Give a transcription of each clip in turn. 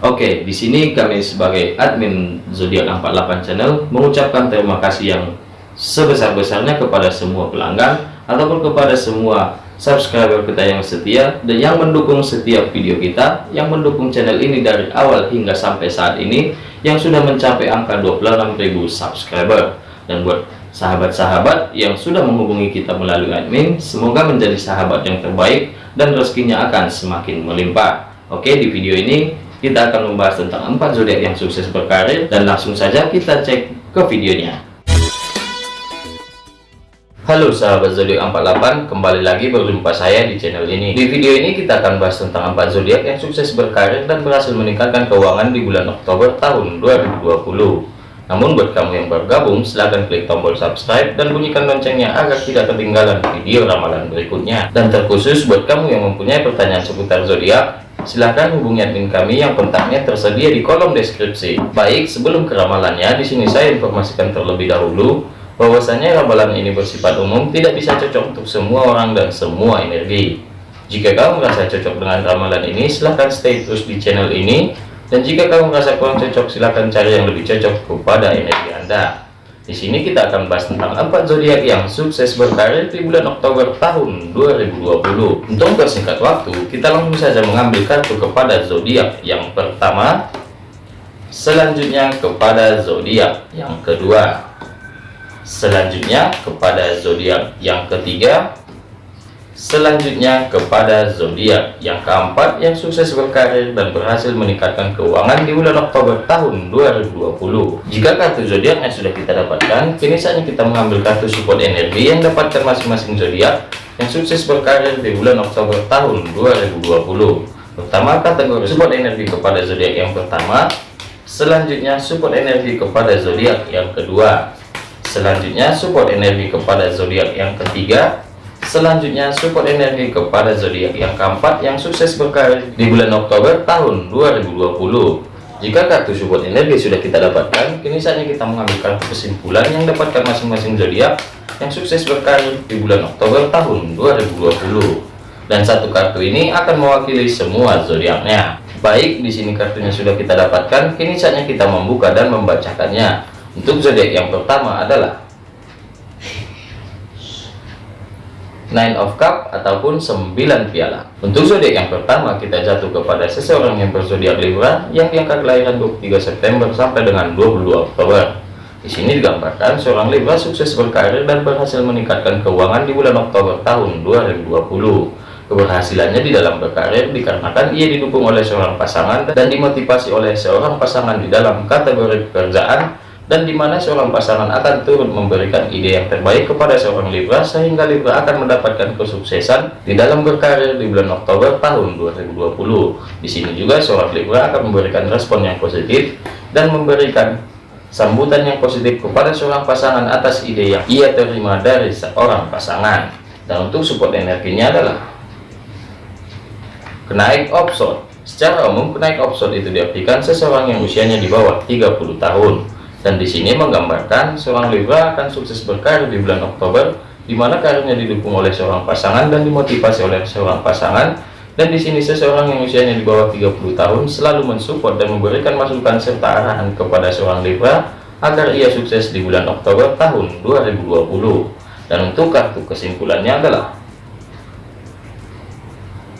Oke, di sini kami sebagai admin Zodiak 48 channel mengucapkan terima kasih yang sebesar-besarnya kepada semua pelanggan ataupun kepada semua subscriber kita yang setia dan yang mendukung setiap video kita, yang mendukung channel ini dari awal hingga sampai saat ini yang sudah mencapai angka 26.000 subscriber. Dan buat sahabat-sahabat yang sudah menghubungi kita melalui admin, semoga menjadi sahabat yang terbaik dan rezekinya akan semakin melimpah. Oke, di video ini kita akan membahas tentang empat zodiak yang sukses berkarir dan langsung saja kita cek ke videonya. Halo sahabat zodiak 48 kembali lagi berjumpa saya di channel ini. Di video ini kita akan bahas tentang empat zodiak yang sukses berkarir dan berhasil meningkatkan keuangan di bulan Oktober tahun 2020 namun buat kamu yang bergabung silahkan klik tombol subscribe dan bunyikan loncengnya agar tidak ketinggalan video ramalan berikutnya. Dan terkhusus buat kamu yang mempunyai pertanyaan seputar zodiak Silahkan hubungi admin kami yang kontaknya tersedia di kolom deskripsi. Baik, sebelum ke ramalannya, di sini saya informasikan terlebih dahulu bahwasanya ramalan ini bersifat umum, tidak bisa cocok untuk semua orang dan semua energi. Jika kamu merasa cocok dengan ramalan ini, silahkan stay terus di channel ini. Dan jika kamu merasa kurang cocok, silahkan cari yang lebih cocok kepada energi Anda. Di sini kita akan bahas tentang empat zodiak yang sukses berkarir di bulan Oktober tahun 2020. Untuk bersingkat waktu, kita langsung saja mengambil kartu kepada zodiak yang pertama, selanjutnya kepada zodiak yang kedua, selanjutnya kepada zodiak yang ketiga, Selanjutnya kepada zodiak yang keempat yang sukses berkarir dan berhasil meningkatkan keuangan di bulan Oktober tahun 2020. Jika kartu zodiaknya sudah kita dapatkan, kini saatnya kita mengambil kartu support energi yang dapatkan masing-masing zodiak yang sukses berkarir di bulan Oktober tahun 2020. Pertama kategori support energi kepada zodiak yang pertama, selanjutnya support energi kepada zodiak yang kedua, selanjutnya support energi kepada zodiak yang ketiga Selanjutnya support energi kepada zodiak yang keempat yang sukses berkarir di bulan Oktober tahun 2020. Jika kartu support energi sudah kita dapatkan, kini saatnya kita mengambil kartu kesimpulan yang dapatkan masing-masing zodiak yang sukses berkarir di bulan Oktober tahun 2020. Dan satu kartu ini akan mewakili semua zodiaknya. Baik, di sini kartunya sudah kita dapatkan, kini saatnya kita membuka dan membacakannya. Untuk zodiak yang pertama adalah Nine of Cup ataupun 9 piala. Untuk zodiak yang pertama kita jatuh kepada seseorang yang berzodiak Libra yang diangkat kelahiran 23 September sampai dengan 22 Oktober. Di sini digambarkan seorang Libra sukses berkarir dan berhasil meningkatkan keuangan di bulan Oktober tahun 2020. Keberhasilannya di dalam berkarir dikarenakan ia didukung oleh seorang pasangan dan dimotivasi oleh seorang pasangan di dalam kategori pekerjaan dan di mana seorang pasangan akan turut memberikan ide yang terbaik kepada seorang Libra sehingga Libra akan mendapatkan kesuksesan di dalam berkarir di bulan Oktober tahun 2020. Di sini juga seorang Libra akan memberikan respon yang positif dan memberikan sambutan yang positif kepada seorang pasangan atas ide yang ia terima dari seorang pasangan. Dan untuk support energinya adalah kenaik opson. Secara umum, kenaik opson itu diartikan seseorang yang usianya di bawah 30 tahun dan di sini menggambarkan seorang Libra akan sukses berkarir di bulan Oktober di mana karirnya didukung oleh seorang pasangan dan dimotivasi oleh seorang pasangan. Dan di sini seseorang yang usianya di bawah 30 tahun selalu mensupport dan memberikan masukan serta arahan kepada seorang Libra agar ia sukses di bulan Oktober tahun 2020 dan untuk kartu kesimpulannya adalah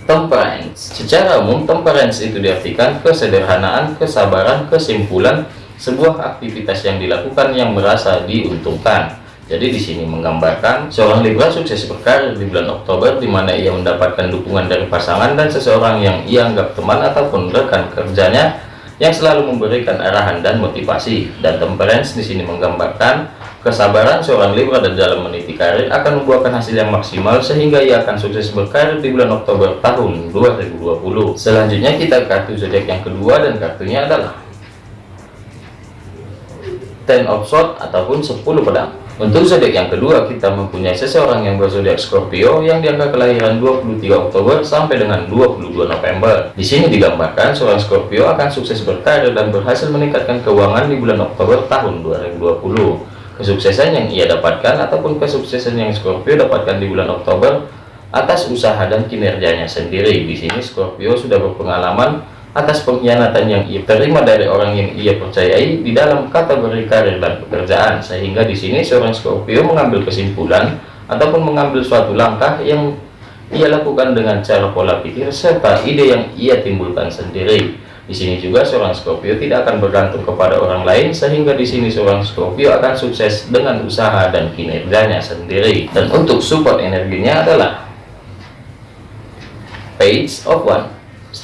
temperance. Secara umum temperance itu diartikan kesederhanaan kesabaran kesimpulan sebuah aktivitas yang dilakukan yang merasa diuntungkan. Jadi di sini menggambarkan seorang Libra sukses berkarir di bulan Oktober di mana ia mendapatkan dukungan dari pasangan dan seseorang yang ia anggap teman ataupun rekan kerjanya yang selalu memberikan arahan dan motivasi. Dan temperance di sini menggambarkan kesabaran seorang Libra dan dalam meniti karir akan membuahkan hasil yang maksimal sehingga ia akan sukses berkarir di bulan Oktober tahun 2020. Selanjutnya kita kartu zodiak yang kedua dan kartunya adalah ten of sword ataupun 10 pedang. Untuk zodiak yang kedua kita mempunyai seseorang yang berzodiak Scorpio yang diangka kelahiran 23 Oktober sampai dengan 22 November. Di sini digambarkan seorang Scorpio akan sukses berkarir dan berhasil meningkatkan keuangan di bulan Oktober tahun 2020 kesuksesan yang ia dapatkan ataupun kesuksesan yang Scorpio dapatkan di bulan Oktober atas usaha dan kinerjanya sendiri. Di sini Scorpio sudah berpengalaman atas pengkhianatan yang ia terima dari orang yang ia percayai di dalam kategori karir dan pekerjaan sehingga di sini seorang Scorpio mengambil kesimpulan ataupun mengambil suatu langkah yang ia lakukan dengan cara pola pikir serta ide yang ia timbulkan sendiri. Di sini juga seorang Scorpio tidak akan bergantung kepada orang lain sehingga di sini seorang Scorpio akan sukses dengan usaha dan kinerjanya sendiri. Dan untuk support energinya adalah Page of One.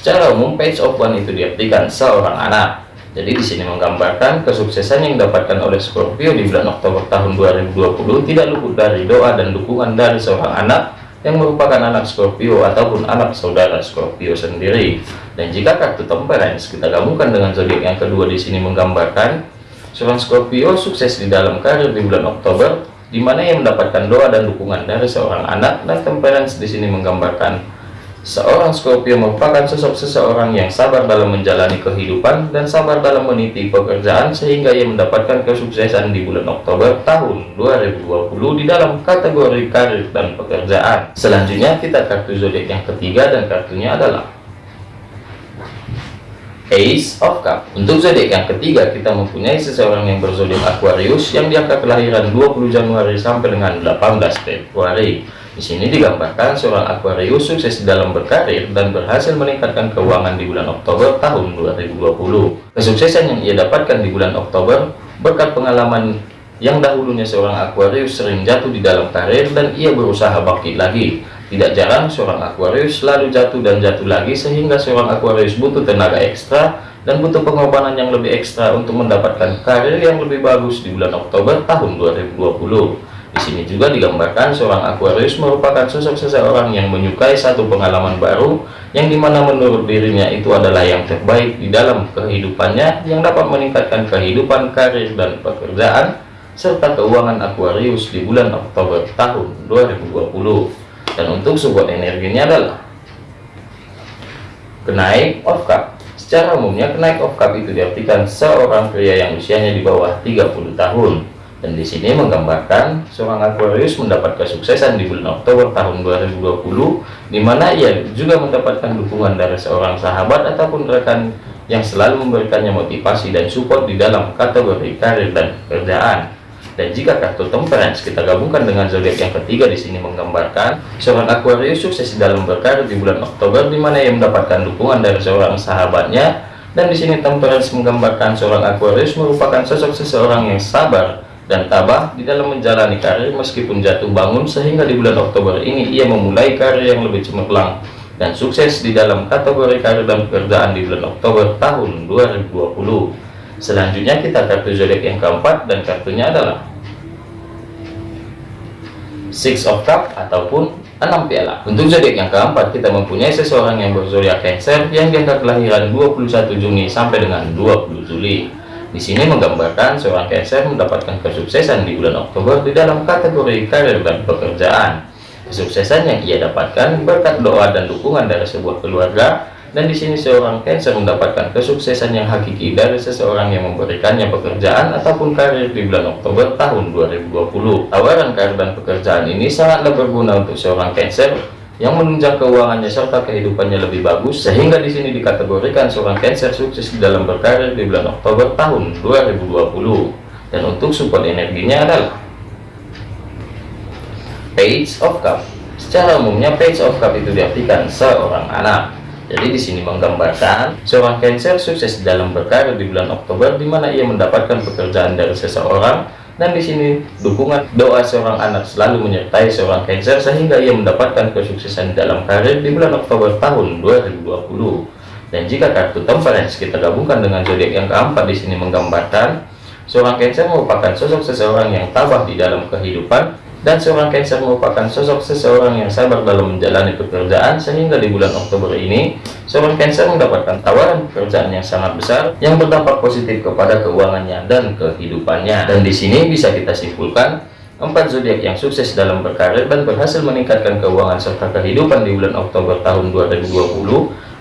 Secara umum Page of One itu diartikan seorang anak. Jadi di sini menggambarkan kesuksesan yang didapatkan oleh Scorpio di bulan Oktober tahun 2020 tidak luput dari doa dan dukungan dari seorang anak yang merupakan anak Scorpio ataupun anak saudara Scorpio sendiri. Dan jika kartu Temperance kita gabungkan dengan zodiak yang kedua di sini menggambarkan seorang Scorpio sukses di dalam karir di bulan Oktober, di mana ia mendapatkan doa dan dukungan dari seorang anak dan Temperance di sini menggambarkan Seorang Scorpio merupakan sosok seseorang yang sabar dalam menjalani kehidupan dan sabar dalam meniti pekerjaan sehingga ia mendapatkan kesuksesan di bulan Oktober tahun 2020 di dalam kategori karir dan pekerjaan. Selanjutnya kita kartu zodiak yang ketiga dan kartunya adalah Ace of Cup. Untuk zodiak yang ketiga kita mempunyai seseorang yang berzodiak Aquarius yang diangka kelahiran 20 Januari sampai dengan 18 Februari. Di sini digambarkan seorang Aquarius sukses dalam berkarir dan berhasil meningkatkan keuangan di bulan Oktober tahun 2020. Kesuksesan yang ia dapatkan di bulan Oktober berkat pengalaman yang dahulunya seorang Aquarius sering jatuh di dalam karir dan ia berusaha bangkit lagi. Tidak jarang seorang Aquarius selalu jatuh dan jatuh lagi sehingga seorang Aquarius butuh tenaga ekstra dan butuh pengorbanan yang lebih ekstra untuk mendapatkan karir yang lebih bagus di bulan Oktober tahun 2020. Di sini juga digambarkan seorang Aquarius merupakan sosok seseorang yang menyukai satu pengalaman baru yang di mana menurut dirinya itu adalah yang terbaik di dalam kehidupannya yang dapat meningkatkan kehidupan karir dan pekerjaan serta keuangan Aquarius di bulan Oktober tahun 2020 dan untuk support energinya adalah kenaik of cup secara umumnya kenaik of cup itu diartikan seorang pria yang usianya di bawah 30 tahun dan di sini menggambarkan seorang Aquarius mendapat kesuksesan di bulan Oktober tahun 2020 di mana ia juga mendapatkan dukungan dari seorang sahabat ataupun rekan yang selalu memberikannya motivasi dan support di dalam kategori karir dan pekerjaan. Dan jika kartu temperance kita gabungkan dengan zodiak yang ketiga di sini menggambarkan seorang Aquarius sukses dalam berkarir di bulan Oktober di mana ia mendapatkan dukungan dari seorang sahabatnya. Dan di sini temperance menggambarkan seorang Aquarius merupakan sosok seseorang yang sabar dan tabah di dalam menjalani karir meskipun jatuh bangun sehingga di bulan Oktober ini ia memulai karir yang lebih cemerlang dan sukses di dalam kategori karir dan pekerjaan di bulan Oktober tahun 2020 selanjutnya kita kartu zodiak yang keempat dan kartunya adalah Six of Cup ataupun enam piala. Untuk zodiak yang keempat kita mempunyai seseorang yang berzodiak Cancer yang diangkat kelahiran 21 Juni sampai dengan 20 Juli di sini menggambarkan seorang Cancer mendapatkan kesuksesan di bulan Oktober di dalam kategori karir dan pekerjaan. Kesuksesan yang ia dapatkan berkat doa dan dukungan dari sebuah keluarga dan di sini seorang Cancer mendapatkan kesuksesan yang hakiki dari seseorang yang memberikannya pekerjaan ataupun karir di bulan Oktober tahun 2020. Tawaran karir dan pekerjaan ini sangatlah berguna untuk seorang Cancer yang menunjang keuangannya serta kehidupannya lebih bagus sehingga di sini dikategorikan seorang Cancer sukses dalam berkarir di bulan Oktober tahun 2020 dan untuk support energinya adalah Page of Cup. Secara umumnya Page of Cup itu diartikan seorang anak. Jadi di sini menggambarkan seorang Cancer sukses dalam berkarir di bulan Oktober di mana ia mendapatkan pekerjaan dari seseorang dan di sini dukungan doa seorang anak selalu menyertai seorang Cancer sehingga ia mendapatkan kesuksesan dalam karir di bulan Oktober tahun 2020 dan jika kartu temperance kita gabungkan dengan zodiak yang keempat di sini menggambarkan seorang Cancer merupakan sosok seseorang yang tabah di dalam kehidupan dan seorang Cancer merupakan sosok seseorang yang sabar dalam menjalani pekerjaan sehingga di bulan Oktober ini seorang Cancer mendapatkan tawaran pekerjaan yang sangat besar yang berdampak positif kepada keuangannya dan kehidupannya. Dan di sini bisa kita simpulkan empat zodiak yang sukses dalam berkarir dan berhasil meningkatkan keuangan serta kehidupan di bulan Oktober tahun 2020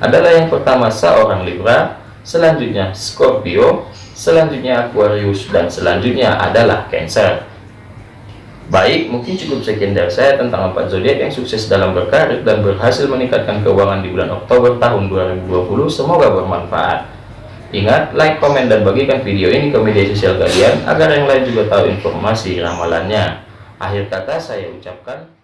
adalah yang pertama seorang Libra selanjutnya Scorpio selanjutnya Aquarius dan selanjutnya adalah Cancer Baik, mungkin cukup sekian dari saya tentang empat zodiak yang sukses dalam berkarir dan berhasil meningkatkan keuangan di bulan Oktober tahun 2020. Semoga bermanfaat. Ingat, like, komen, dan bagikan video ini ke media sosial kalian agar yang lain juga tahu informasi ramalannya. Akhir kata saya ucapkan.